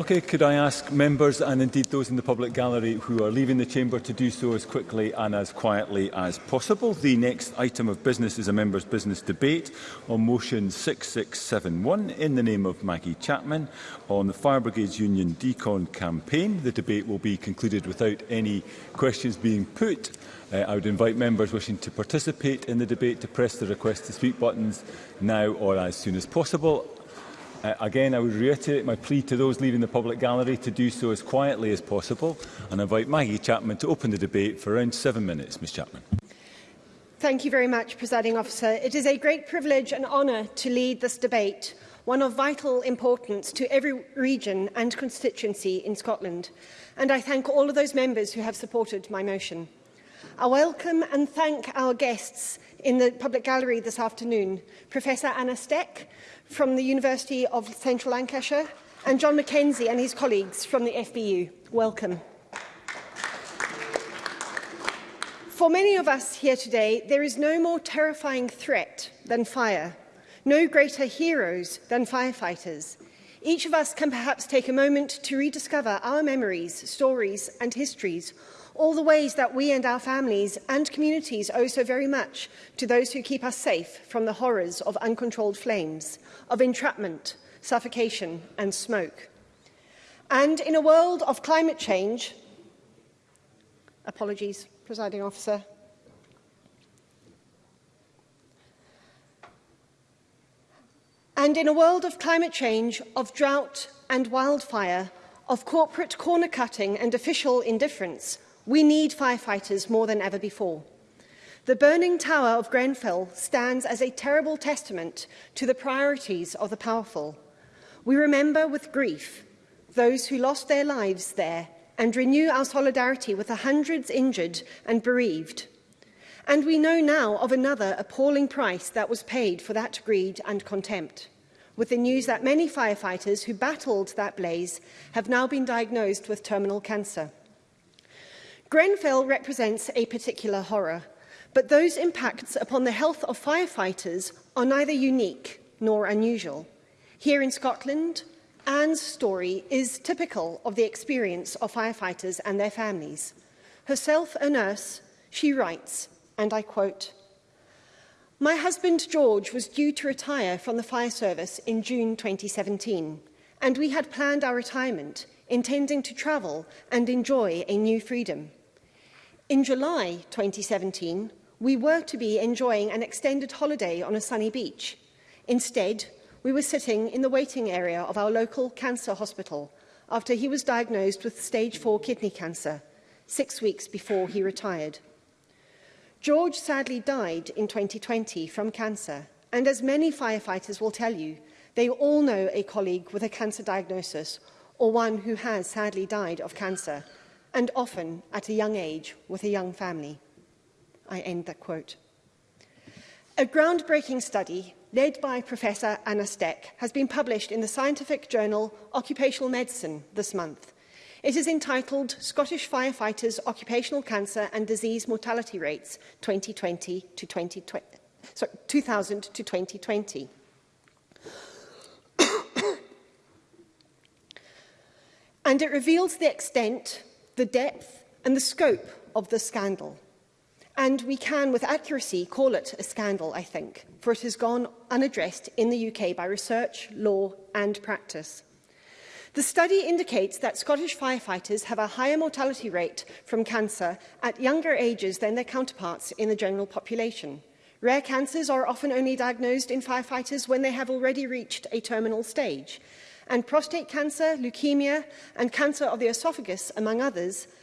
Okay, could I ask members and indeed those in the public gallery who are leaving the chamber to do so as quickly and as quietly as possible. The next item of business is a member's business debate on motion 6671 in the name of Maggie Chapman on the Fire Brigades Union Decon campaign. The debate will be concluded without any questions being put. Uh, I would invite members wishing to participate in the debate to press the request to speak buttons now or as soon as possible. Uh, again, I would reiterate my plea to those leaving the public gallery to do so as quietly as possible and invite Maggie Chapman to open the debate for around seven minutes. Ms Chapman. Thank you very much, Presiding Officer. It is a great privilege and honour to lead this debate, one of vital importance to every region and constituency in Scotland. And I thank all of those members who have supported my motion. I welcome and thank our guests in the public gallery this afternoon, Professor Anna Steck from the University of Central Lancashire and John McKenzie and his colleagues from the FBU. Welcome. For many of us here today, there is no more terrifying threat than fire, no greater heroes than firefighters. Each of us can perhaps take a moment to rediscover our memories, stories and histories all the ways that we and our families and communities owe so very much to those who keep us safe from the horrors of uncontrolled flames, of entrapment, suffocation and smoke. And in a world of climate change, apologies, presiding officer, And in a world of climate change, of drought and wildfire, of corporate corner cutting and official indifference, We need firefighters more than ever before. The burning tower of Grenfell stands as a terrible testament to the priorities of the powerful. We remember with grief those who lost their lives there and renew our solidarity with the hundreds injured and bereaved. And we know now of another appalling price that was paid for that greed and contempt, with the news that many firefighters who battled that blaze have now been diagnosed with terminal cancer. Grenfell represents a particular horror, but those impacts upon the health of firefighters are neither unique nor unusual. Here in Scotland, Anne's story is typical of the experience of firefighters and their families. Herself a nurse, she writes, and I quote, My husband George was due to retire from the fire service in June 2017, and we had planned our retirement, intending to travel and enjoy a new freedom. In July 2017, we were to be enjoying an extended holiday on a sunny beach. Instead, we were sitting in the waiting area of our local cancer hospital after he was diagnosed with stage 4 kidney cancer, six weeks before he retired. George sadly died in 2020 from cancer, and as many firefighters will tell you, they all know a colleague with a cancer diagnosis or one who has sadly died of cancer and often at a young age with a young family. I end that quote. A groundbreaking study led by Professor Anna Steck has been published in the scientific journal Occupational Medicine this month. It is entitled Scottish Firefighters Occupational Cancer and Disease Mortality Rates 2020 to 2020, sorry, 2000 to 2020. and it reveals the extent the depth and the scope of the scandal. And we can, with accuracy, call it a scandal, I think, for it has gone unaddressed in the UK by research, law and practice. The study indicates that Scottish firefighters have a higher mortality rate from cancer at younger ages than their counterparts in the general population. Rare cancers are often only diagnosed in firefighters when they have already reached a terminal stage, and prostate cancer, leukemia, and cancer of the esophagus, among others,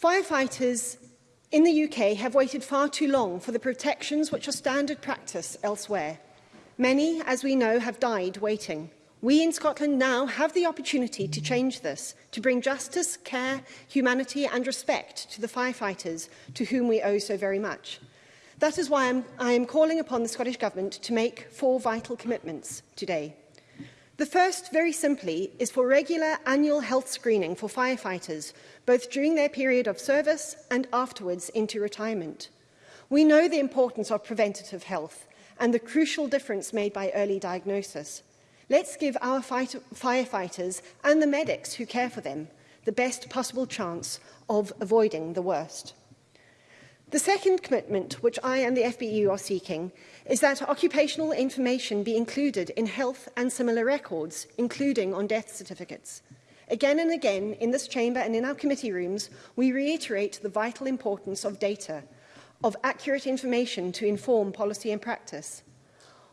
Firefighters in the UK have waited far too long for the protections which are standard practice elsewhere. Many, as we know, have died waiting. We in Scotland now have the opportunity to change this, to bring justice, care, humanity and respect to the firefighters to whom we owe so very much. That is why I'm, I am calling upon the Scottish Government to make four vital commitments today. The first, very simply, is for regular annual health screening for firefighters, both during their period of service and afterwards into retirement. We know the importance of preventative health and the crucial difference made by early diagnosis. Let's give our fight firefighters and the medics who care for them the best possible chance of avoiding the worst. The second commitment, which I and the FBU e are seeking, is that occupational information be included in health and similar records, including on death certificates. Again and again, in this chamber and in our committee rooms, we reiterate the vital importance of data, of accurate information to inform policy and practice.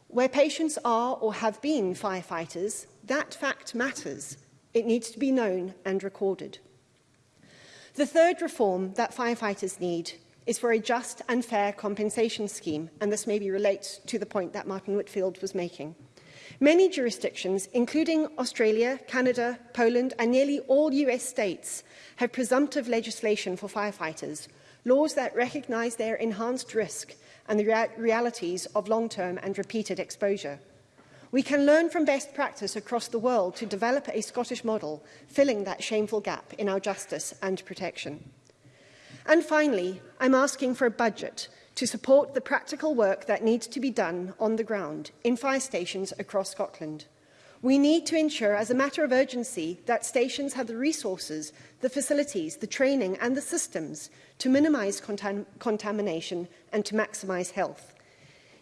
Where patients are or have been firefighters, that fact matters. It needs to be known and recorded. The third reform that firefighters need is for a just and fair compensation scheme, and this maybe relates to the point that Martin Whitfield was making. Many jurisdictions, including Australia, Canada, Poland and nearly all US states, have presumptive legislation for firefighters, laws that recognize their enhanced risk and the realities of long-term and repeated exposure. We can learn from best practice across the world to develop a Scottish model, filling that shameful gap in our justice and protection. And finally, I'm asking for a budget to support the practical work that needs to be done on the ground in fire stations across Scotland. We need to ensure, as a matter of urgency, that stations have the resources, the facilities, the training and the systems to minimise contam contamination and to maximise health.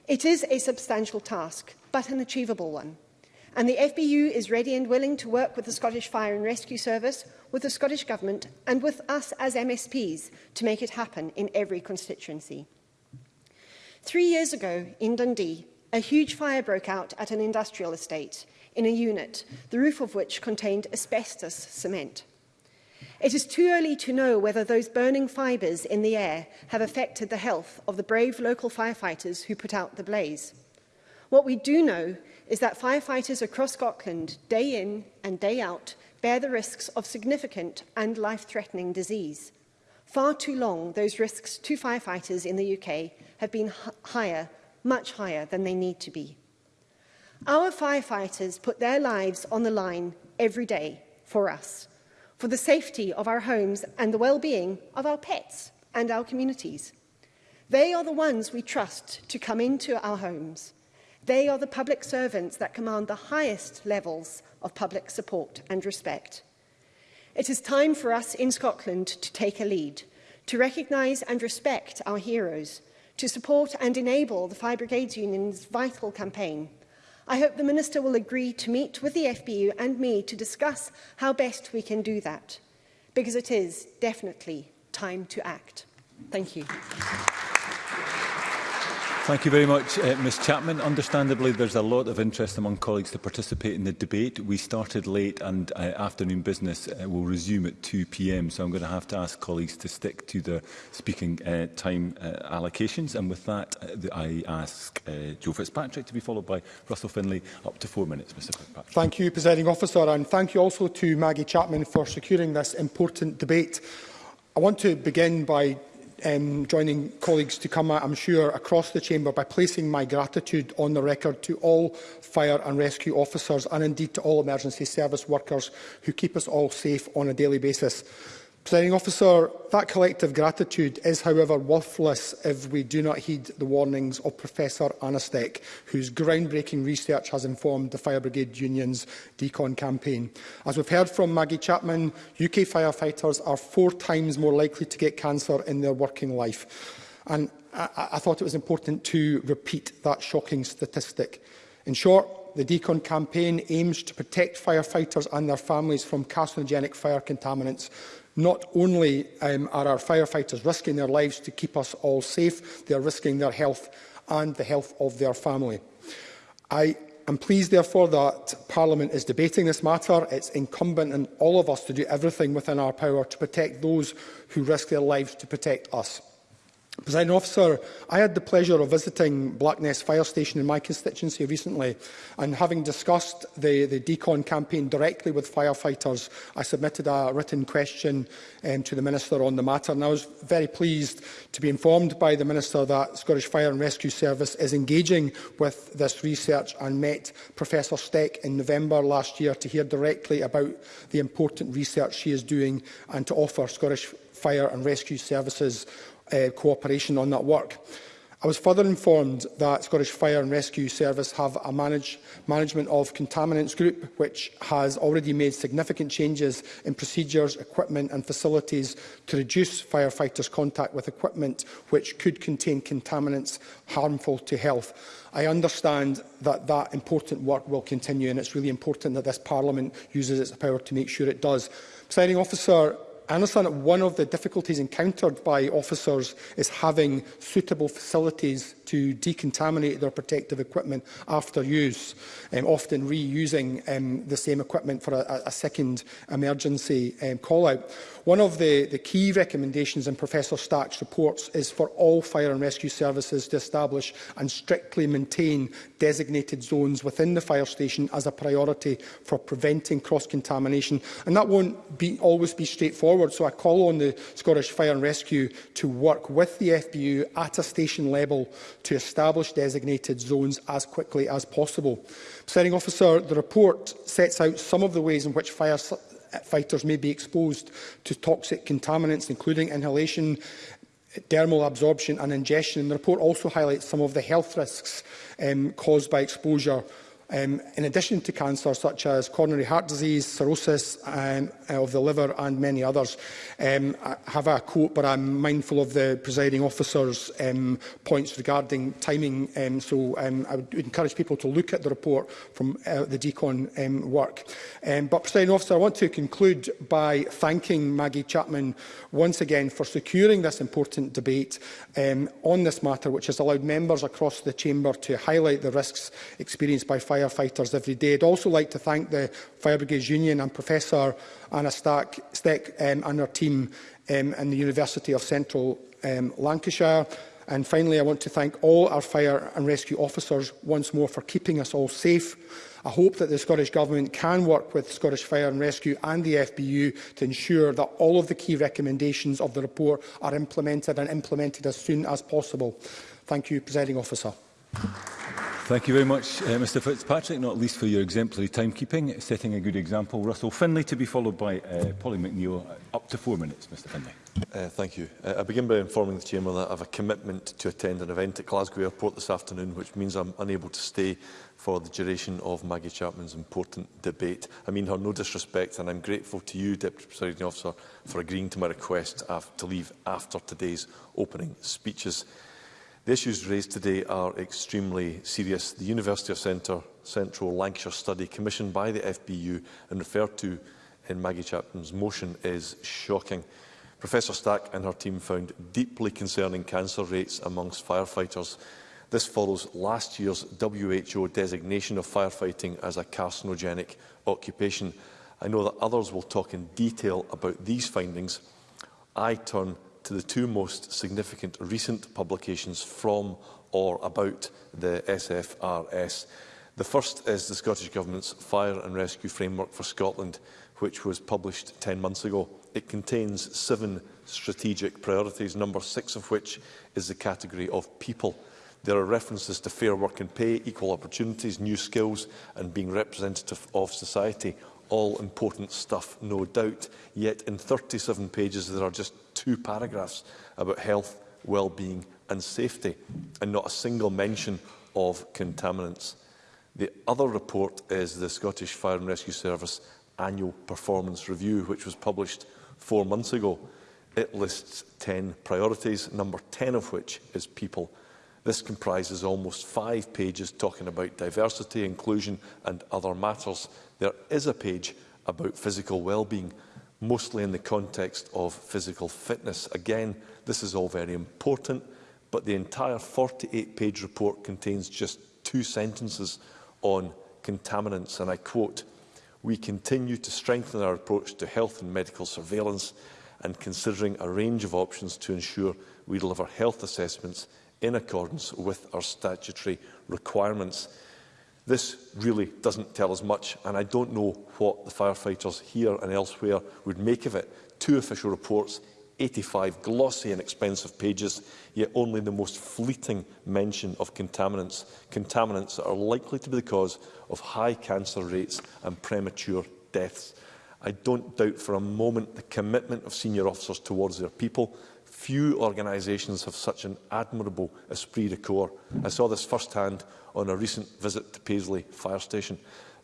It is a substantial task, but an achievable one. And the FBU is ready and willing to work with the Scottish Fire and Rescue Service, with the Scottish Government and with us as MSPs to make it happen in every constituency. Three years ago, in Dundee, a huge fire broke out at an industrial estate in a unit, the roof of which contained asbestos cement. It is too early to know whether those burning fibres in the air have affected the health of the brave local firefighters who put out the blaze. What we do know is that firefighters across Scotland, day in and day out, bear the risks of significant and life-threatening disease. Far too long, those risks to firefighters in the UK have been higher much higher than they need to be. Our firefighters put their lives on the line every day for us, for the safety of our homes and the well-being of our pets and our communities. They are the ones we trust to come into our homes. They are the public servants that command the highest levels of public support and respect. It is time for us in Scotland to take a lead, to recognise and respect our heroes, to support and enable the Fire Brigades Union's vital campaign. I hope the Minister will agree to meet with the FBU and me to discuss how best we can do that, because it is definitely time to act. Thank you. Thank you very much, uh, Ms Chapman. Understandably, there's a lot of interest among colleagues to participate in the debate. We started late and uh, afternoon business uh, will resume at 2pm, so I'm going to have to ask colleagues to stick to their speaking uh, time uh, allocations. And with that, uh, I ask uh, Joe Fitzpatrick to be followed by Russell Finlay. Up to four minutes, Mr Fitzpatrick. Thank you, Presiding Officer, and thank you also to Maggie Chapman for securing this important debate. I want to begin by um, joining colleagues to come out, I'm sure, across the chamber by placing my gratitude on the record to all fire and rescue officers and indeed to all emergency service workers who keep us all safe on a daily basis. Presiding officer, that collective gratitude is, however, worthless if we do not heed the warnings of Professor Anastek, whose groundbreaking research has informed the Fire Brigade Union's decon campaign. As we've heard from Maggie Chapman, UK firefighters are four times more likely to get cancer in their working life. And I, I thought it was important to repeat that shocking statistic. In short, the Decon campaign aims to protect firefighters and their families from carcinogenic fire contaminants Not only um, are our firefighters risking their lives to keep us all safe, they are risking their health and the health of their family. I am pleased, therefore, that Parliament is debating this matter. It's incumbent on all of us to do everything within our power to protect those who risk their lives to protect us. President Officer, I had the pleasure of visiting Blackness Fire Station in my constituency recently and having discussed the, the decon campaign directly with firefighters, I submitted a written question um, to the Minister on the matter and I was very pleased to be informed by the Minister that Scottish Fire and Rescue Service is engaging with this research and met Professor Steck in November last year to hear directly about the important research she is doing and to offer Scottish Fire and Rescue Services uh, cooperation on that work. I was further informed that Scottish Fire and Rescue Service have a manage, management of contaminants group which has already made significant changes in procedures, equipment and facilities to reduce firefighters' contact with equipment which could contain contaminants harmful to health. I understand that that important work will continue and it's really important that this Parliament uses its power to make sure it does. Presiding officer, I understand that one of the difficulties encountered by officers is having suitable facilities to decontaminate their protective equipment after use, um, often reusing um, the same equipment for a, a second emergency um, call-out. One of the, the key recommendations in Professor Stack's reports is for all fire and rescue services to establish and strictly maintain designated zones within the fire station as a priority for preventing cross-contamination. And that won't be, always be straightforward forward. So I call on the Scottish Fire and Rescue to work with the FBU at a station level to establish designated zones as quickly as possible. Presiding officer, the report sets out some of the ways in which fire fighters may be exposed to toxic contaminants, including inhalation, dermal absorption and ingestion. And the report also highlights some of the health risks um, caused by exposure Um, in addition to cancer such as coronary heart disease, cirrhosis um, of the liver and many others. Um, I have a quote, but I'm mindful of the presiding officer's um, points regarding timing, um, so um, I would encourage people to look at the report from uh, the DECON um, work. Um, but, presiding officer, I want to conclude by thanking Maggie Chapman once again for securing this important debate um, on this matter, which has allowed members across the chamber to highlight the risks experienced by fire firefighters every day. I'd also like to thank the Fire Brigades Union and Professor Anna Stack, Steck um, and her team um, in the University of Central um, Lancashire. And finally, I want to thank all our fire and rescue officers once more for keeping us all safe. I hope that the Scottish Government can work with Scottish Fire and Rescue and the FBU to ensure that all of the key recommendations of the report are implemented and implemented as soon as possible. Thank you, Presiding Officer. Thank you very much, uh, Mr Fitzpatrick, not least for your exemplary timekeeping, setting a good example. Russell Finlay to be followed by uh, Polly McNeill. Uh, up to four minutes, Mr Finlay. Uh, thank you. Uh, I begin by informing the Chamber that I have a commitment to attend an event at Glasgow Airport this afternoon, which means I'm unable to stay for the duration of Maggie Chapman's important debate. I mean her no disrespect, and I'm grateful to you, Deputy Presiding Officer, for agreeing to my request to leave after today's opening speeches. The issues raised today are extremely serious. The University of Centre, Central Lancashire study commissioned by the FBU and referred to in Maggie Chapman's motion is shocking. Professor Stack and her team found deeply concerning cancer rates amongst firefighters. This follows last year's WHO designation of firefighting as a carcinogenic occupation. I know that others will talk in detail about these findings. I turn to the two most significant recent publications from or about the SFRS. The first is the Scottish Government's Fire and Rescue Framework for Scotland, which was published 10 months ago. It contains seven strategic priorities, number six of which is the category of people. There are references to fair work and pay, equal opportunities, new skills and being representative of society. All important stuff, no doubt. Yet in 37 pages, there are just two paragraphs about health, well-being and safety, and not a single mention of contaminants. The other report is the Scottish Fire and Rescue Service annual performance review, which was published four months ago. It lists 10 priorities, number 10 of which is people. This comprises almost five pages talking about diversity, inclusion and other matters. There is a page about physical well-being, mostly in the context of physical fitness. Again, this is all very important, but the entire 48-page report contains just two sentences on contaminants, and I quote, we continue to strengthen our approach to health and medical surveillance and considering a range of options to ensure we deliver health assessments in accordance with our statutory requirements. This really doesn't tell us much, and I don't know what the firefighters here and elsewhere would make of it. Two official reports, 85 glossy and expensive pages, yet only the most fleeting mention of contaminants, contaminants that are likely to be the cause of high cancer rates and premature deaths. I don't doubt for a moment the commitment of senior officers towards their people, Few organisations have such an admirable esprit de corps. I saw this firsthand on a recent visit to Paisley Fire Station.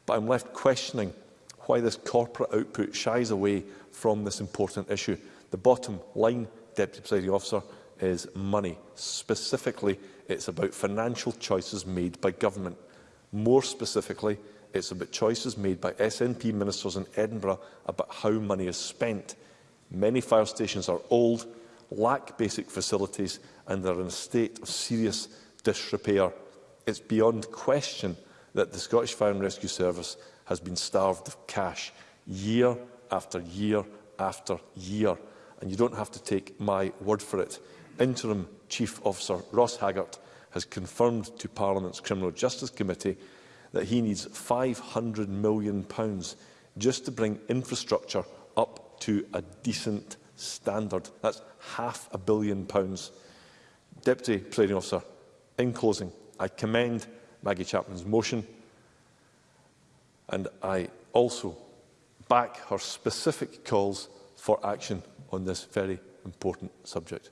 But I'm left questioning why this corporate output shies away from this important issue. The bottom line, Deputy Presiding Officer, is money. Specifically, it's about financial choices made by government. More specifically, it's about choices made by SNP ministers in Edinburgh about how money is spent. Many fire stations are old, lack basic facilities and are in a state of serious disrepair. It's beyond question that the Scottish Fire and Rescue Service has been starved of cash year after year after year. And you don't have to take my word for it. Interim Chief Officer Ross Haggart has confirmed to Parliament's Criminal Justice Committee that he needs £500 million just to bring infrastructure up to a decent standard. That's half a billion pounds. Deputy Presiding Officer, in closing, I commend Maggie Chapman's motion and I also back her specific calls for action on this very important subject.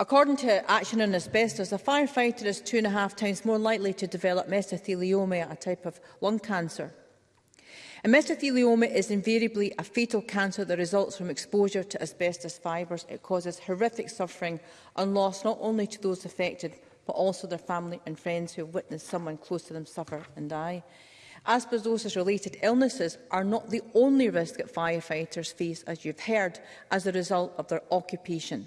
According to Action on Asbestos, a firefighter is two and a half times more likely to develop mesothelioma, a type of lung cancer. And mesothelioma is invariably a fatal cancer that results from exposure to asbestos fibres. It causes horrific suffering and loss not only to those affected but also their family and friends who have witnessed someone close to them suffer and die. Asbestosis-related illnesses are not the only risk that firefighters face, as you've heard, as a result of their occupation.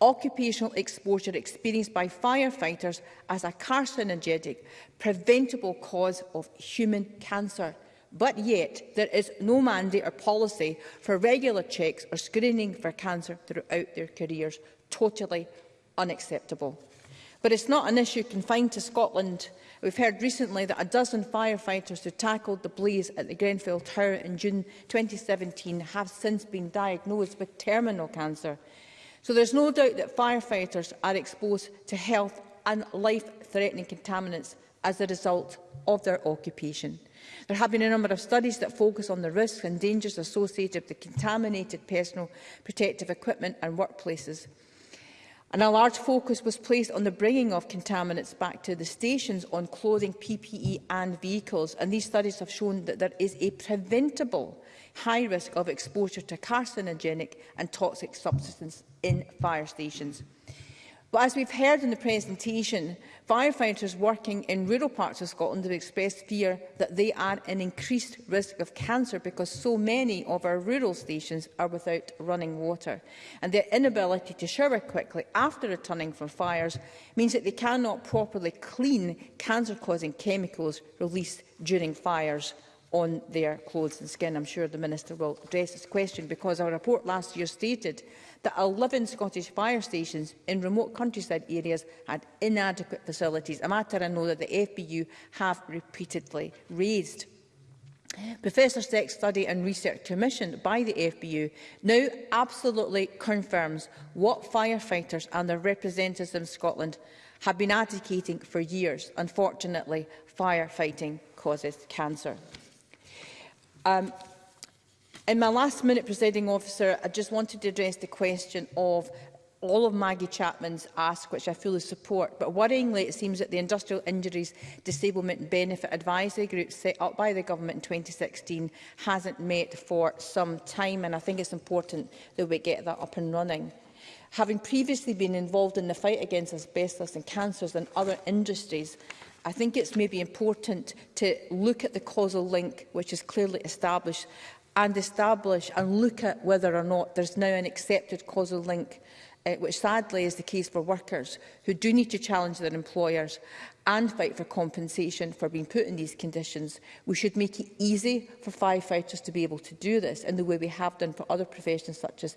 occupational exposure experienced by firefighters as a carcinogenic, preventable cause of human cancer. But yet, there is no mandate or policy for regular checks or screening for cancer throughout their careers. Totally unacceptable. But it's not an issue confined to Scotland. We've heard recently that a dozen firefighters who tackled the blaze at the Grenfell Tower in June 2017 have since been diagnosed with terminal cancer. So there's no doubt that firefighters are exposed to health and life-threatening contaminants as a result of their occupation. There have been a number of studies that focus on the risks and dangers associated with contaminated personal protective equipment and workplaces and a large focus was placed on the bringing of contaminants back to the stations on clothing, PPE and vehicles. And these studies have shown that there is a preventable high risk of exposure to carcinogenic and toxic substances in fire stations. But as we've heard in the presentation, firefighters working in rural parts of Scotland have expressed fear that they are an increased risk of cancer because so many of our rural stations are without running water. And their inability to shower quickly after returning from fires means that they cannot properly clean cancer-causing chemicals released during fires on their clothes and skin. I'm sure the Minister will address this question because our report last year stated that 11 Scottish fire stations in remote countryside areas had inadequate facilities, a matter I know that the FBU have repeatedly raised. Professor Steck's study and research commissioned by the FBU now absolutely confirms what firefighters and their representatives in Scotland have been advocating for years. Unfortunately, firefighting causes cancer. Um, In my last minute, presiding officer, I just wanted to address the question of all of Maggie Chapman's ask, which I fully support, but worryingly it seems that the Industrial Injuries Disablement Benefit Advisory Group set up by the government in 2016 hasn't met for some time, and I think it's important that we get that up and running. Having previously been involved in the fight against asbestos and cancers and other industries, I think it's maybe important to look at the causal link which is clearly established and establish and look at whether or not there's now an accepted causal link uh, which sadly is the case for workers who do need to challenge their employers and fight for compensation for being put in these conditions. We should make it easy for firefighters to be able to do this in the way we have done for other professions such as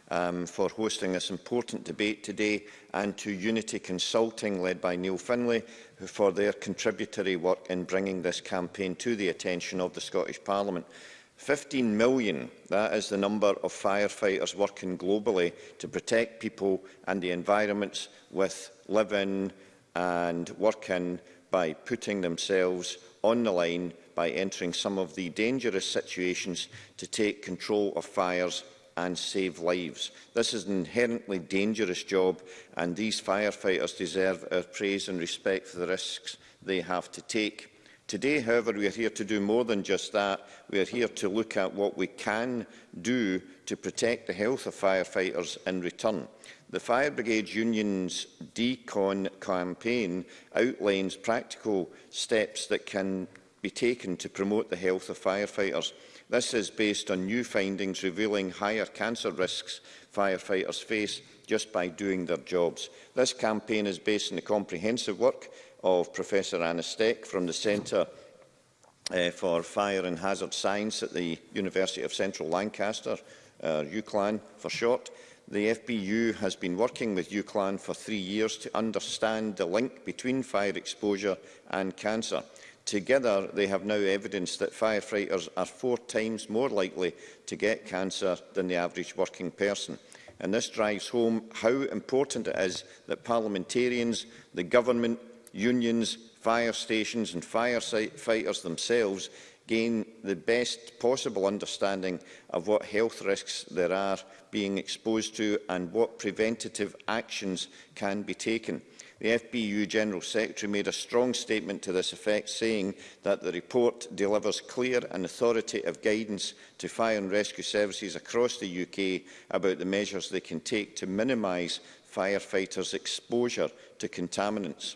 um, for hosting this important debate today and to Unity Consulting, led by Neil Finlay, for their contributory work in bringing this campaign to the attention of the Scottish Parliament. 15 million, that is the number of firefighters working globally to protect people and the environments with living and working by putting themselves on the line by entering some of the dangerous situations to take control of fires and save lives. This is an inherently dangerous job and these firefighters deserve our praise and respect for the risks they have to take. Today, however, we are here to do more than just that. We are here to look at what we can do to protect the health of firefighters in return. The Fire Brigade Union's DECON campaign outlines practical steps that can be taken to promote the health of firefighters. This is based on new findings revealing higher cancer risks firefighters face just by doing their jobs. This campaign is based on the comprehensive work of Professor Anna Steck from the Centre uh, for Fire and Hazard Science at the University of Central Lancaster, uh, eh, UCLAN for short. The FBU has been working with UCLAN for three years to understand the link between fire exposure and cancer. Together, they have now evidence that firefighters are four times more likely to get cancer than the average working person. And this drives home how important it is that parliamentarians, the government, unions, fire stations and firefighters themselves gain the best possible understanding of what health risks there are being exposed to and what preventative actions can be taken. The FBU General Secretary made a strong statement to this effect, saying that the report delivers clear and authoritative guidance to fire and rescue services across the UK about the measures they can take to minimise firefighters' exposure to contaminants.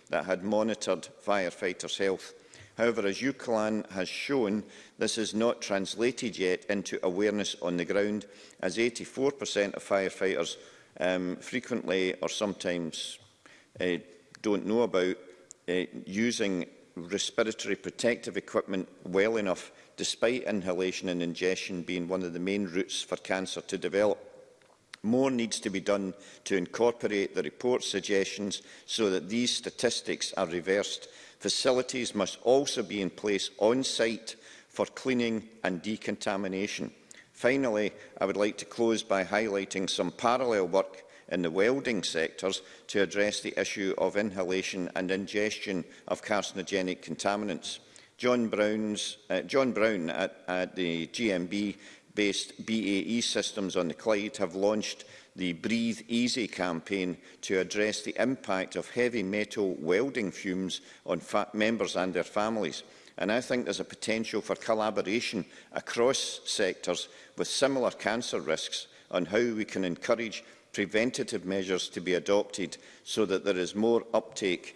that had monitored firefighters' health. However, as UCLAN has shown, this is not translated yet into awareness on the ground, as 84% of firefighters um, frequently or sometimes uh, don't know about uh, using respiratory protective equipment well enough, despite inhalation and ingestion being one of the main routes for cancer to develop. More needs to be done to incorporate the report's suggestions so that these statistics are reversed. Facilities must also be in place on site for cleaning and decontamination. Finally, I would like to close by highlighting some parallel work in the welding sectors to address the issue of inhalation and ingestion of carcinogenic contaminants. John, Brown's, uh, John Brown at, at the GMB-based BAE Systems on the Clyde have launched the Breathe Easy campaign to address the impact of heavy metal welding fumes on members and their families. And I think there's a potential for collaboration across sectors with similar cancer risks on how we can encourage preventative measures to be adopted so that there is more uptake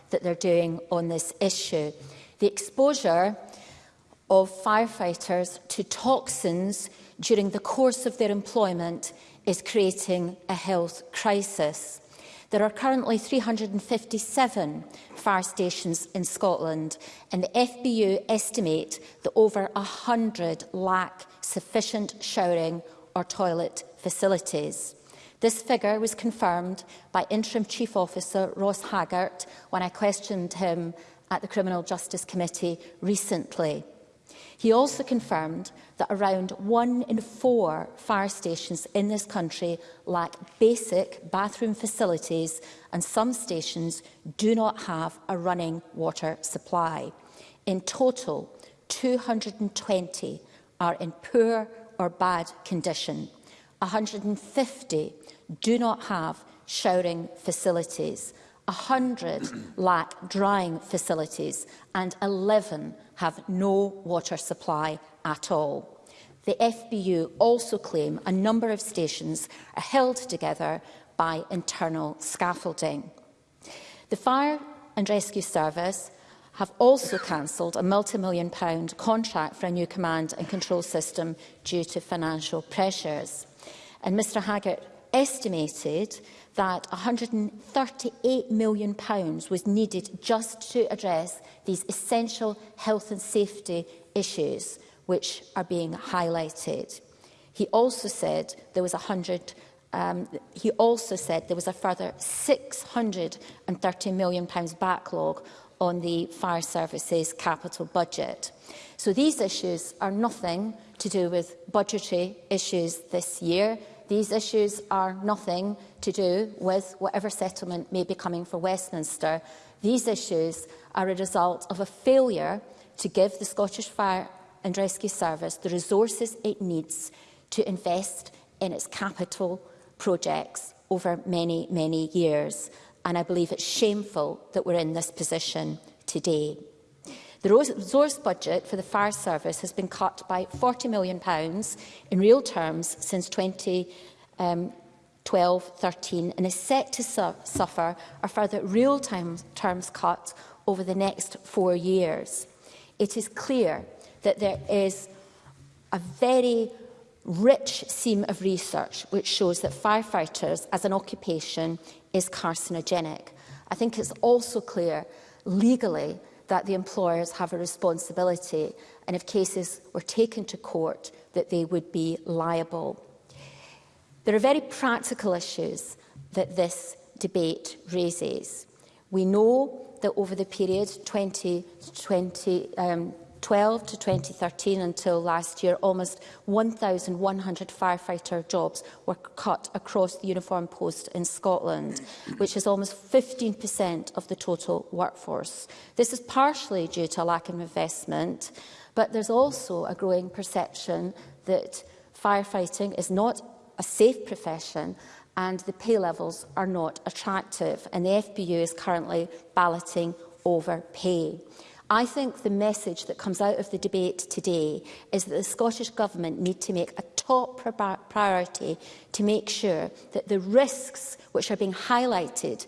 that they're doing on this issue. The exposure of firefighters to toxins during the course of their employment is creating a health crisis. There are currently 357 fire stations in Scotland and the FBU estimate that over 100 lack sufficient showering or toilet facilities. This figure was confirmed by Interim Chief Officer Ross Haggart when I questioned him at the Criminal Justice Committee recently. He also confirmed that around one in four fire stations in this country lack basic bathroom facilities and some stations do not have a running water supply. In total, 220 are in poor or bad condition. 150 do not have showering facilities, 100 lack drying facilities and 11 have no water supply at all. The FBU also claim a number of stations are held together by internal scaffolding. The Fire and Rescue Service have also cancelled a multi-million pound contract for a new command and control system due to financial pressures. And Mr Haggart estimated that £138 million was needed just to address these essential health and safety issues which are being highlighted. He also said there was 100 um, he also said there was a further £630 million backlog on the fire services capital budget. So these issues are nothing to do with budgetary issues this year. These issues are nothing to do with whatever settlement may be coming for Westminster. These issues are a result of a failure to give the Scottish Fire and Rescue Service the resources it needs to invest in its capital projects over many, many years and I believe it's shameful that we're in this position today. The resource budget for the fire service has been cut by £40 million in real terms since 2012-13 um, and is set to su suffer a further real time terms cut over the next four years. It is clear that there is a very rich seam of research which shows that firefighters as an occupation is carcinogenic. I think it's also clear legally that the employers have a responsibility and if cases were taken to court that they would be liable. There are very practical issues that this debate raises. We know that over the period 2020, um, to 2013 until last year, almost 1,100 firefighter jobs were cut across the uniform post in Scotland, which is almost 15% of the total workforce. This is partially due to a lack of investment, but there's also a growing perception that firefighting is not a safe profession and the pay levels are not attractive, and the FBU is currently balloting over pay. I think the message that comes out of the debate today is that the Scottish Government need to make a top priority to make sure that the risks which are being highlighted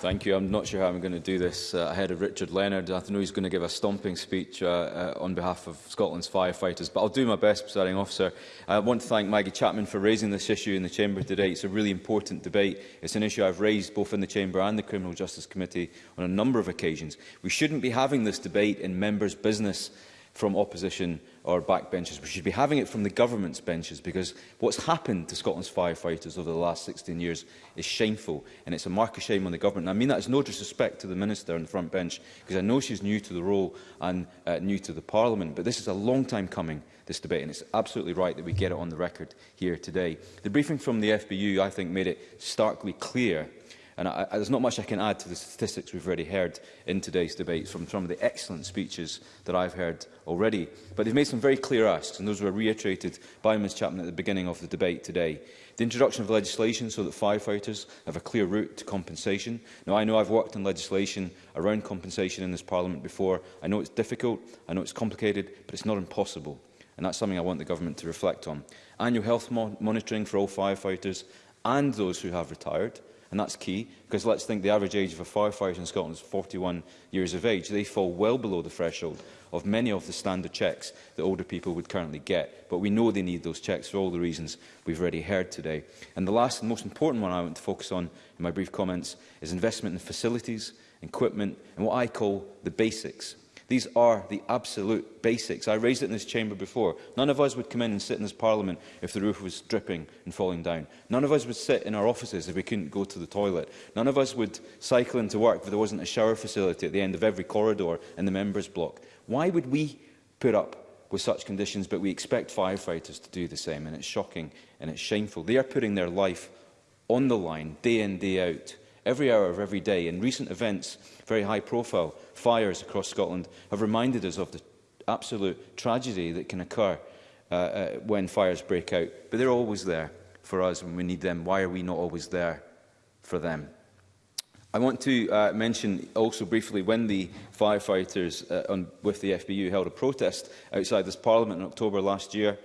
Thank you. I'm not sure how I'm going to do this uh, ahead of Richard Leonard. I know he's going to give a stomping speech uh, uh, on behalf of Scotland's firefighters, but I'll do my best, presiding officer. I want to thank Maggie Chapman for raising this issue in the Chamber today. It's a really important debate. It's an issue I've raised both in the Chamber and the Criminal Justice Committee on a number of occasions. We shouldn't be having this debate in members' business from opposition or backbenchers. We should be having it from the government's benches because what's happened to Scotland's firefighters over the last 16 years is shameful and it's a mark of shame on the government. And I mean that as no disrespect to the Minister on the front bench because I know she's new to the role and uh, new to the Parliament, but this is a long time coming, this debate, and it's absolutely right that we get it on the record here today. The briefing from the FBU, I think, made it starkly clear And I, I, there's not much I can add to the statistics we've already heard in today's debate from some of the excellent speeches that I've heard already. But they've made some very clear asks, and those were reiterated by Ms Chapman at the beginning of the debate today. The introduction of legislation so that firefighters have a clear route to compensation. Now, I know I've worked on legislation around compensation in this Parliament before. I know it's difficult, I know it's complicated, but it's not impossible. And that's something I want the government to reflect on. Annual health mo monitoring for all firefighters and those who have retired and that's key, because let's think the average age of a firefighter in Scotland is 41 years of age. They fall well below the threshold of many of the standard checks that older people would currently get. But we know they need those checks for all the reasons we've already heard today. And the last and most important one I want to focus on in my brief comments is investment in facilities, equipment and what I call the basics These are the absolute basics. I raised it in this chamber before. None of us would come in and sit in this parliament if the roof was dripping and falling down. None of us would sit in our offices if we couldn't go to the toilet. None of us would cycle into work if there wasn't a shower facility at the end of every corridor in the members' block. Why would we put up with such conditions, but we expect firefighters to do the same, and it's shocking and it's shameful. They are putting their life on the line, day in, day out, every hour of every day, and recent events, very high profile fires across Scotland, have reminded us of the absolute tragedy that can occur uh, uh, when fires break out. But they're always there for us when we need them. Why are we not always there for them? I want to uh, mention also briefly when the firefighters uh, on, with the FBU held a protest outside this parliament in October last year,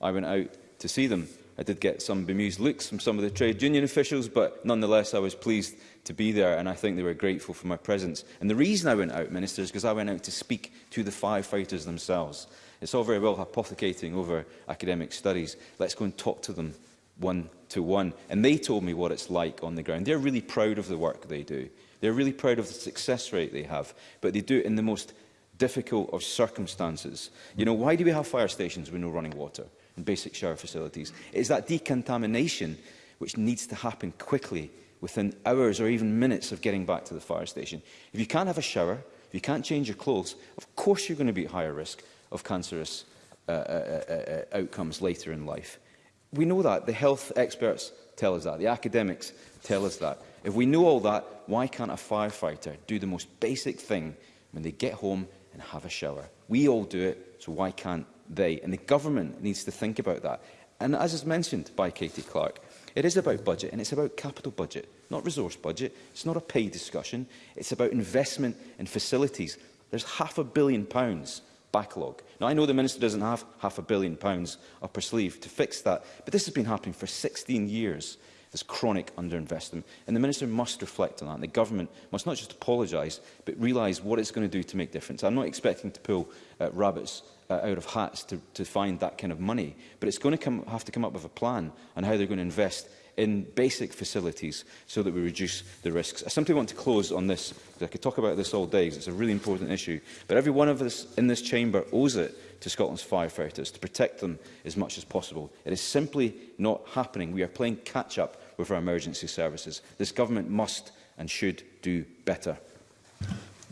I went out to see them. I did get some bemused looks from some of the trade union officials, but nonetheless I was pleased to be there and I think they were grateful for my presence. And the reason I went out, Minister, is because I went out to speak to the firefighters themselves. It's all very well hypothecating over academic studies. Let's go and talk to them one to one. And they told me what it's like on the ground. They're really proud of the work they do. They're really proud of the success rate they have, but they do it in the most difficult of circumstances. You know, why do we have fire stations with no running water? and basic shower facilities. It is that decontamination which needs to happen quickly within hours or even minutes of getting back to the fire station. If you can't have a shower, if you can't change your clothes, of course you're going to be at higher risk of cancerous uh, uh, uh, uh, outcomes later in life. We know that. The health experts tell us that. The academics tell us that. If we know all that, why can't a firefighter do the most basic thing when they get home and have a shower? We all do it, so why can't they. And the government needs to think about that. And as is mentioned by Katie Clark, it is about budget and it's about capital budget, not resource budget. It's not a pay discussion. It's about investment in facilities. There's half a billion pounds backlog. Now, I know the Minister doesn't have half a billion pounds up her sleeve to fix that, but this has been happening for 16 years this chronic underinvestment. And the Minister must reflect on that. And the government must not just apologise, but realise what it's going to do to make difference. I'm not expecting to pull uh, rabbits uh, out of hats to, to find that kind of money, but it's going to come, have to come up with a plan on how they're going to invest in basic facilities so that we reduce the risks. I simply want to close on this, because I could talk about this all day, because it's a really important issue. But every one of us in this chamber owes it to Scotland's firefighters to protect them as much as possible. It is simply not happening. We are playing catch-up with our emergency services. This government must and should do better.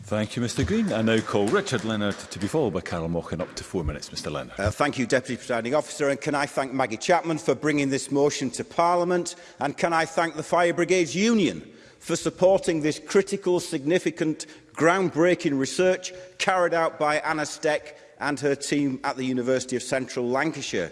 Thank you, Mr Green. I now call Richard Leonard to be followed by Carol Mochan up to four minutes, Mr Leonard. Uh, thank you, Deputy Presiding Officer, and can I thank Maggie Chapman for bringing this motion to Parliament, and can I thank the Fire Brigades Union for supporting this critical, significant, groundbreaking research carried out by Anna Steck and her team at the University of Central Lancashire.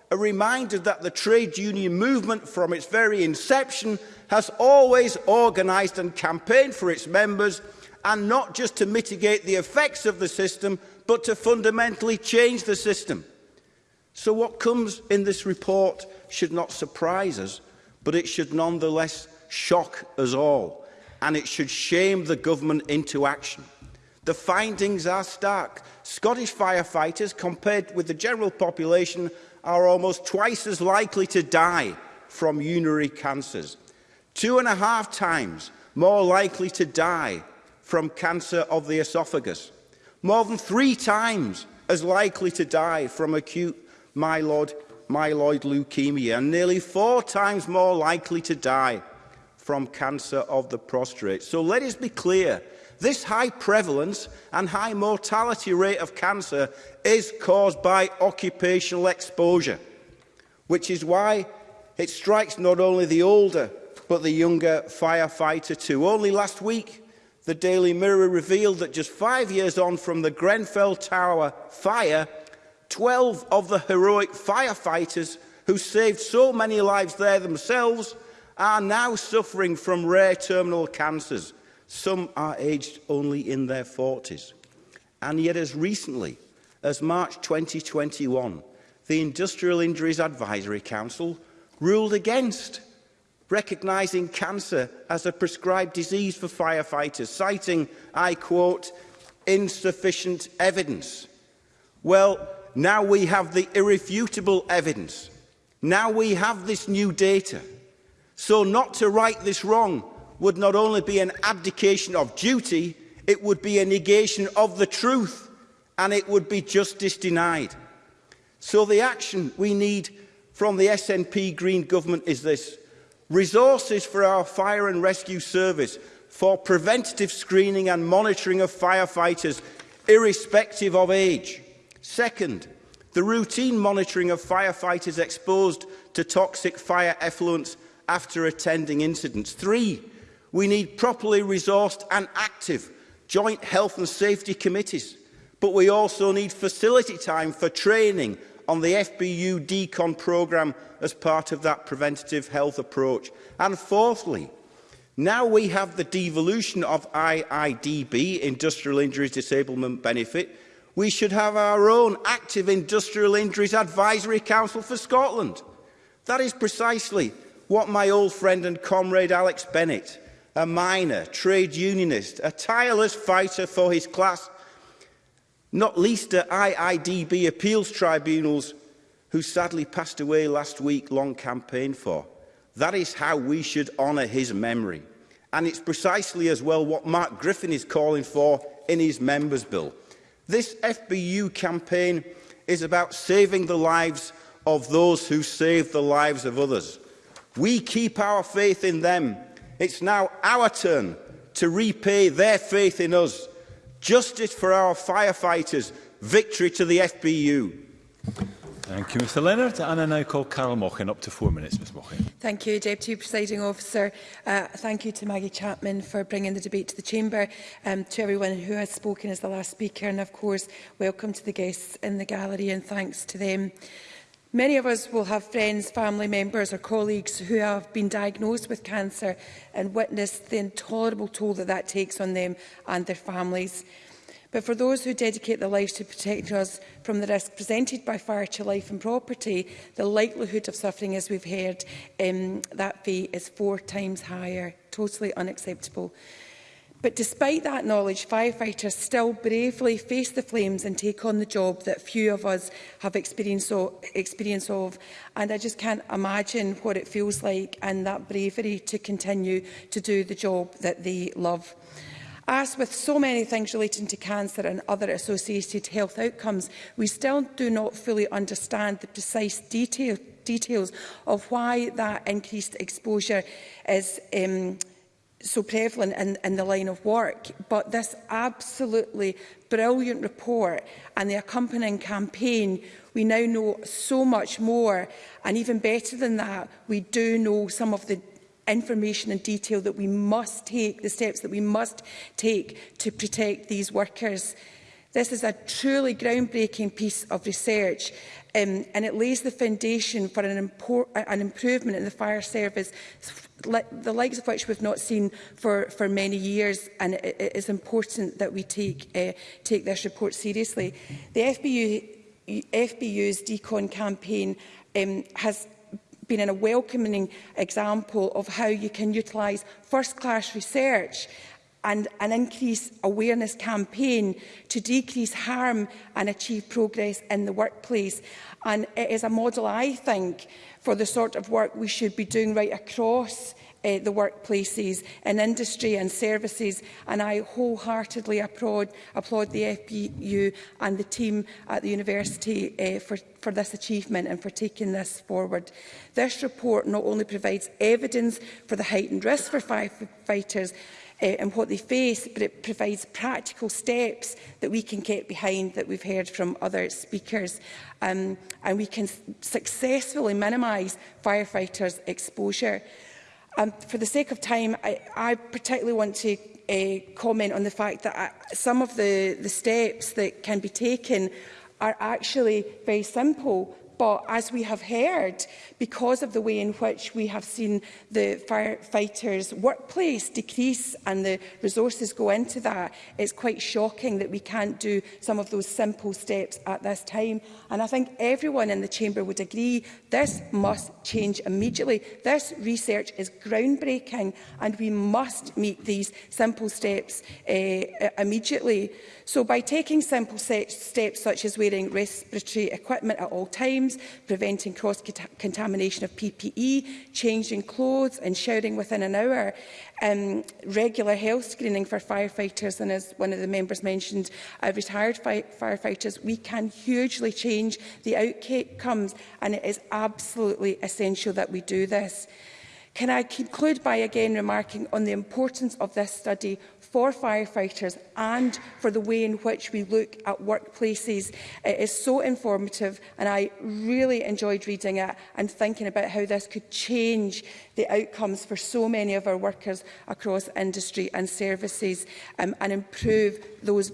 A reminder that the trade union movement from its very inception has always organised and campaigned for its members and not just to mitigate the effects of the system, but to fundamentally change the system. So what comes in this report should not surprise us, but it should nonetheless shock us all, and it should shame the government into action. The findings are stark. Scottish firefighters, compared with the general population, are almost twice as likely to die from urinary cancers. Two and a half times more likely to die from cancer of the esophagus. More than three times as likely to die from acute myeloid, myeloid leukemia and nearly four times more likely to die from cancer of the prostate. So let us be clear, this high prevalence and high mortality rate of cancer is caused by occupational exposure, which is why it strikes not only the older but the younger firefighter too. Only last week, the Daily Mirror revealed that just five years on from the Grenfell Tower fire, 12 of the heroic firefighters who saved so many lives there themselves are now suffering from rare terminal cancers. Some are aged only in their 40s. And yet as recently as March 2021, the Industrial Injuries Advisory Council ruled against recognising cancer as a prescribed disease for firefighters, citing, I quote, insufficient evidence. Well, now we have the irrefutable evidence. Now we have this new data. So not to right this wrong would not only be an abdication of duty, it would be a negation of the truth and it would be justice denied. So the action we need from the SNP Green Government is this. Resources for our fire and rescue service for preventative screening and monitoring of firefighters irrespective of age. Second, the routine monitoring of firefighters exposed to toxic fire effluents after attending incidents. Three, we need properly resourced and active joint health and safety committees, but we also need facility time for training on the FBU decon programme as part of that preventative health approach. And fourthly, now we have the devolution of IIDB, Industrial Injuries Disablement Benefit, we should have our own active industrial injuries advisory council for Scotland. That is precisely what my old friend and comrade Alex Bennett, a miner, trade unionist, a tireless fighter for his class, not least at IIDB appeals tribunals, who sadly passed away last week, long campaign for. That is how we should honour his memory. And it's precisely as well what Mark Griffin is calling for in his Members' Bill. This FBU campaign is about saving the lives of those who save the lives of others. We keep our faith in them. It's now our turn to repay their faith in us. Justice for our firefighters, victory to the FBU. Thank you, Mr Leonard. And I now call Carol Mochen up to four minutes, Ms Mochan. Thank you, Deputy Presiding Officer. Uh, thank you to Maggie Chapman for bringing the debate to the Chamber, um, to everyone who has spoken as the last speaker, and of course, welcome to the guests in the gallery and thanks to them. Many of us will have friends, family members or colleagues who have been diagnosed with cancer and witnessed the intolerable toll that that takes on them and their families. But for those who dedicate their lives to protect us from the risk presented by fire to life and property, the likelihood of suffering, as we've heard, um, that fee is four times higher. Totally unacceptable. But despite that knowledge, firefighters still bravely face the flames and take on the job that few of us have experience of. Experience of. And I just can't imagine what it feels like and that bravery to continue to do the job that they love. As with so many things relating to cancer and other associated health outcomes, we still do not fully understand the precise detail, details of why that increased exposure is um, so prevalent in, in the line of work, but this absolutely brilliant report and the accompanying campaign, we now know so much more. And even better than that, we do know some of the information and detail that we must take, the steps that we must take to protect these workers. This is a truly groundbreaking piece of research um, and it lays the foundation for an, an improvement in the fire service, the likes of which we've not seen for, for many years, and it, it is important that we take, uh, take this report seriously. The FBU, FBU's decon campaign um, has been a welcoming example of how you can utilise first-class research and an increase awareness campaign to decrease harm and achieve progress in the workplace. And it is a model, I think, for the sort of work we should be doing right across uh, the workplaces in industry and services and I wholeheartedly applaud, applaud the FPU and the team at the university uh, for, for this achievement and for taking this forward. This report not only provides evidence for the heightened risk for firefighters uh, and what they face, but it provides practical steps that we can get behind that we've heard from other speakers. Um, and we can successfully minimise firefighters' exposure. Um, for the sake of time, I, I particularly want to uh, comment on the fact that I, uh, some of the, the steps that can be taken are actually very simple But as we have heard, because of the way in which we have seen the firefighters' workplace decrease and the resources go into that, it's quite shocking that we can't do some of those simple steps at this time. And I think everyone in the Chamber would agree this must change immediately. This research is groundbreaking and we must meet these simple steps uh, immediately. So by taking simple steps such as wearing respiratory equipment at all times, times, preventing cross-contamination of PPE, changing clothes and showering within an hour, um, regular health screening for firefighters, and as one of the members mentioned, uh, retired fi firefighters, we can hugely change the outcomes, and it is absolutely essential that we do this. Can I conclude by again remarking on the importance of this study for firefighters and for the way in which we look at workplaces it is so informative and I really enjoyed reading it and thinking about how this could change the outcomes for so many of our workers across industry and services um, and improve those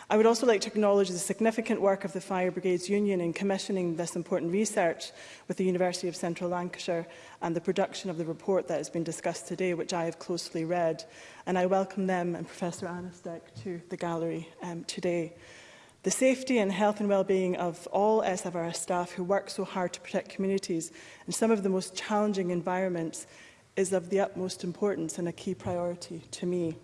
I would also like to acknowledge the significant work of the Fire Brigades Union in commissioning this important research with the University of Central Lancashire and the production of the report that has been discussed today, which I have closely read. And I welcome them and Professor Anastek to the gallery um, today. The safety and health and well-being of all SFRS staff who work so hard to protect communities in some of the most challenging environments is of the utmost importance and a key priority to me.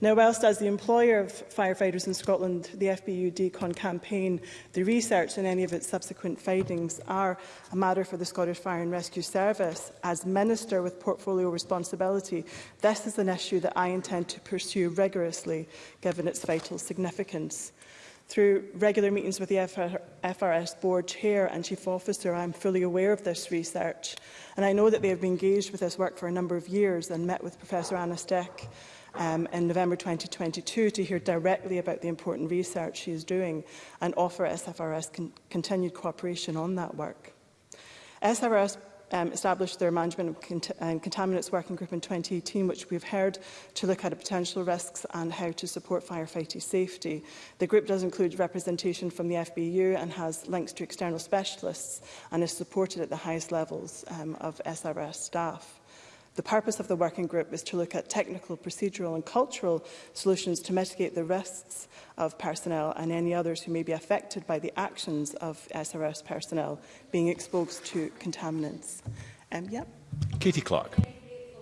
Now, whilst as the employer of firefighters in Scotland, the FBU DECON campaign, the research and any of its subsequent findings are a matter for the Scottish Fire and Rescue Service, as Minister with portfolio responsibility, this is an issue that I intend to pursue rigorously, given its vital significance. Through regular meetings with the FRS Board Chair and Chief Officer, I am fully aware of this research, and I know that they have been engaged with this work for a number of years and met with Professor Anna Steck um, in November 2022 to hear directly about the important research she is doing and offer SFRS con continued cooperation on that work. SFRS um, established their management of cont um, contaminants working group in 2018, which we've heard, to look at potential risks and how to support firefighting safety. The group does include representation from the FBU and has links to external specialists and is supported at the highest levels um, of SRS staff. The purpose of the working group is to look at technical, procedural and cultural solutions to mitigate the risks of personnel and any others who may be affected by the actions of SRS personnel being exposed to contaminants. Um, yep. Katie Clark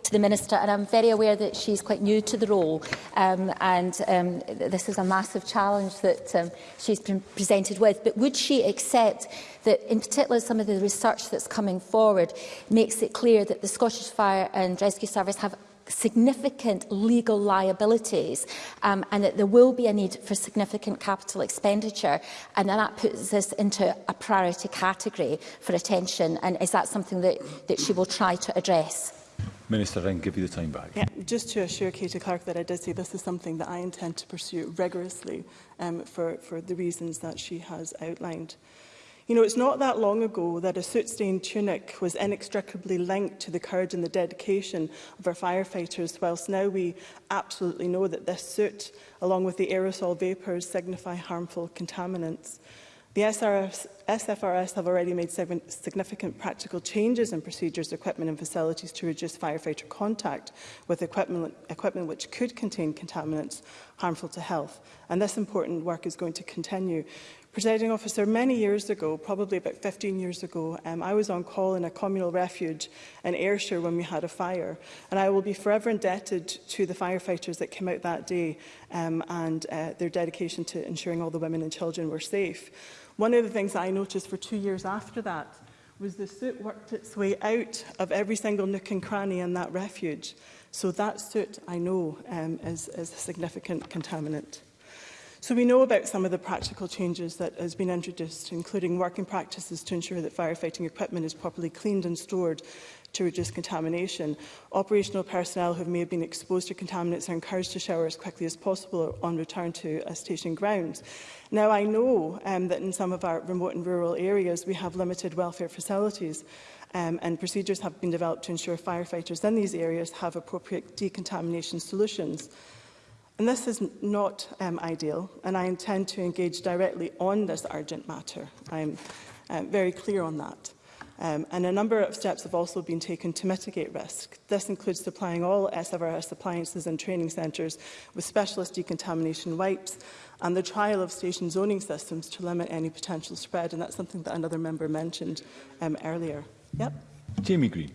to the Minister, and I'm very aware that she's quite new to the role, um, and um, this is a massive challenge that um, she's been presented with. But would she accept that, in particular, some of the research that's coming forward makes it clear that the Scottish Fire and Rescue Service have significant legal liabilities um, and that there will be a need for significant capital expenditure and that puts this into a priority category for attention and is that something that, that she will try to address? Minister, I can give you the time back. Yeah, just to assure Katie Clark that I did say this is something that I intend to pursue rigorously um, for, for the reasons that she has outlined. You know, it's not that long ago that a soot-stained tunic was inextricably linked to the courage and the dedication of our firefighters, whilst now we absolutely know that this soot, along with the aerosol vapours, signify harmful contaminants. The SRS, SFRS have already made significant practical changes in procedures, equipment and facilities to reduce firefighter contact with equipment, equipment which could contain contaminants harmful to health. And this important work is going to continue. Presiding officer, many years ago, probably about 15 years ago, um, I was on call in a communal refuge in Ayrshire when we had a fire. And I will be forever indebted to the firefighters that came out that day um, and uh, their dedication to ensuring all the women and children were safe. One of the things that I noticed for two years after that was the soot worked its way out of every single nook and cranny in that refuge. So that soot, I know, um, is, is a significant contaminant. So we know about some of the practical changes that has been introduced, including working practices to ensure that firefighting equipment is properly cleaned and stored to reduce contamination. Operational personnel who may have been exposed to contaminants are encouraged to shower as quickly as possible on return to a uh, station grounds. Now, I know um, that in some of our remote and rural areas we have limited welfare facilities um, and procedures have been developed to ensure firefighters in these areas have appropriate decontamination solutions. And this is not um, ideal, and I intend to engage directly on this urgent matter. I'm um, very clear on that. Um, and a number of steps have also been taken to mitigate risk. This includes supplying all SFRS appliances and training centres with specialist decontamination wipes and the trial of station zoning systems to limit any potential spread. And that's something that another member mentioned um, earlier. Yep. Jamie Green.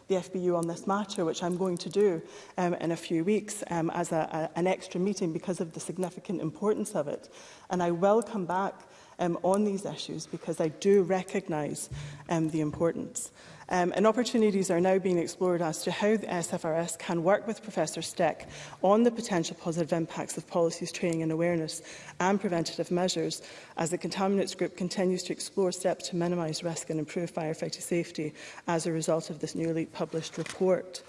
the FBU on this matter, which I'm going to do um, in a few weeks um, as a, a, an extra meeting because of the significant importance of it. And I will come back um, on these issues because I do recognise um, the importance. Um, and opportunities are now being explored as to how the SFRS can work with Professor Steck on the potential positive impacts of policies, training and awareness and preventative measures as the contaminants group continues to explore steps to minimise risk and improve firefighter safety as a result of this newly published report.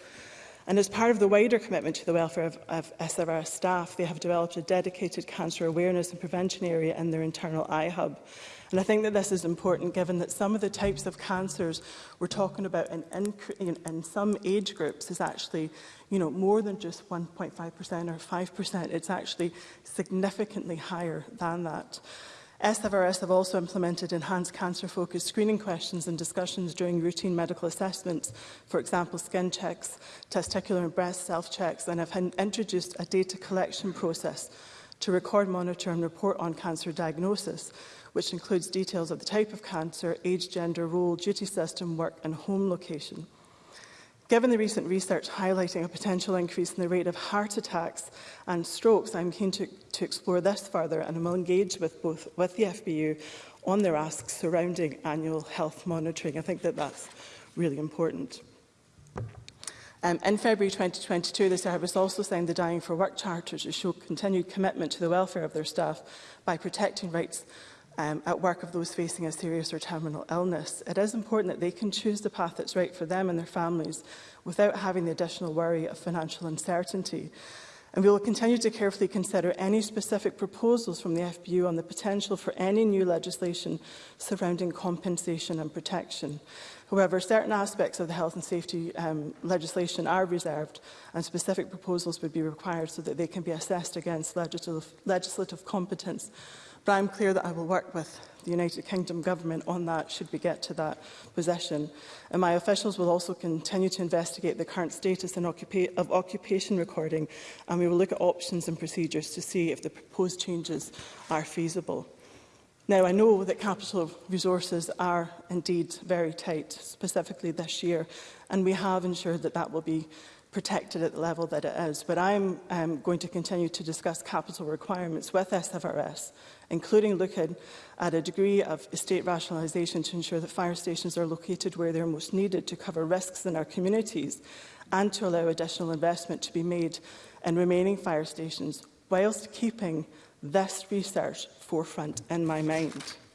And as part of the wider commitment to the welfare of, of SRR staff, they have developed a dedicated cancer awareness and prevention area in their internal iHub. And I think that this is important given that some of the types of cancers we're talking about in, in, in some age groups is actually you know, more than just 1.5% or 5%. It's actually significantly higher than that. SFRS have also implemented enhanced cancer-focused screening questions and discussions during routine medical assessments, for example, skin checks, testicular and breast self-checks, and have introduced a data collection process to record, monitor and report on cancer diagnosis, which includes details of the type of cancer, age, gender, role, duty system, work and home location. Given the recent research highlighting a potential increase in the rate of heart attacks and strokes, I'm keen to, to explore this further and will engage with both with the FBU on their asks surrounding annual health monitoring. I think that that's really important. Um, in February 2022, the service also signed the Dying for Work Charter to show continued commitment to the welfare of their staff by protecting rights um, at work of those facing a serious or terminal illness. It is important that they can choose the path that's right for them and their families without having the additional worry of financial uncertainty. And we will continue to carefully consider any specific proposals from the FBU on the potential for any new legislation surrounding compensation and protection. However, certain aspects of the health and safety um, legislation are reserved and specific proposals would be required so that they can be assessed against legislative, legislative competence But I'm clear that I will work with the United Kingdom Government on that should we get to that position. And my officials will also continue to investigate the current status occupa of occupation recording and we will look at options and procedures to see if the proposed changes are feasible. Now, I know that capital resources are indeed very tight, specifically this year, and we have ensured that that will be protected at the level that it is. But I'm um, going to continue to discuss capital requirements with SFRS, including looking at a degree of estate rationalisation to ensure that fire stations are located where they're most needed to cover risks in our communities and to allow additional investment to be made in remaining fire stations whilst keeping this research forefront in my mind.